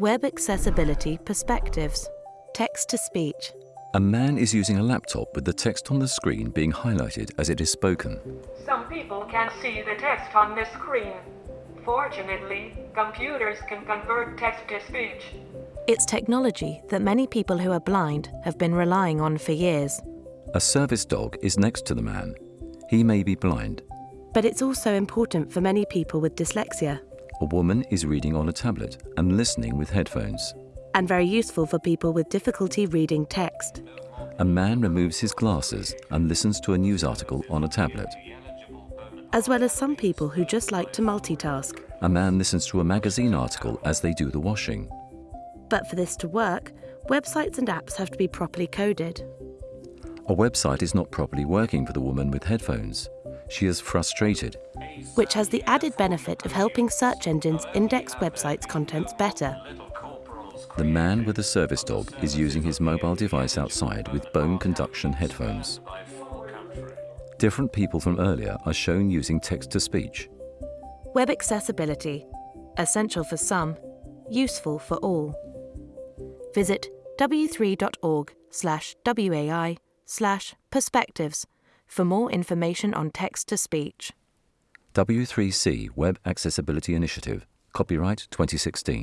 Web Accessibility Perspectives Text to Speech. A man is using a laptop with the text on the screen being highlighted as it is spoken. Some people can see the text on the screen. Fortunately, computers can convert text to speech. It's technology that many people who are blind have been relying on for years. A service dog is next to the man. He may be blind. But it's also important for many people with dyslexia A woman is reading on a tablet and listening with headphones. and very useful for people with difficulty reading text. A man removes his glasses and listens to a news article on a tablet. as well as some people who just like to multitask. A man listens to a magazine article as they do the washing. But for this to work, websites and apps have to be properly coded. A website is not properly working for the woman with headphones. She is frustrated. Which has the added benefit of helping search engines index websites' contents better. The man with the service dog is using his mobile device outside with bone conduction headphones. Different people from earlier are shown using text to speech. Web accessibility, essential for some, useful for all. Visit w3.org slash wai slash perspectives for more information on text to speech. W3C Web Accessibility Initiative, copyright 2016.